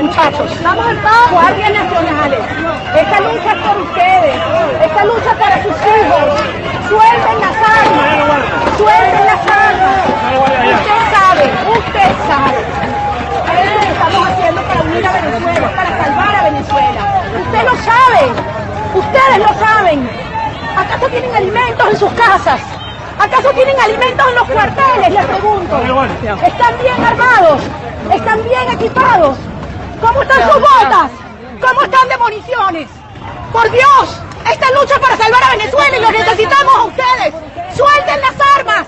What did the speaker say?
Muchachos, guardias nacionales. Esta lucha es por ustedes. Esta lucha es para sus hijos. Suelten las armas. Suelten las armas. Usted sabe, usted sabe. Que estamos haciendo para unir a Venezuela, para salvar a Venezuela. Usted lo sabe. Ustedes lo saben. ¿Acaso tienen alimentos en sus casas? ¿Acaso tienen alimentos en los cuarteles? Les pregunto. ¿Están bien armados? ¿Están bien equipados? ¿Cómo están sus botas? ¿Cómo están de municiones? Por Dios, esta lucha para salvar a Venezuela y lo necesitamos a ustedes. ¡Suelten las armas!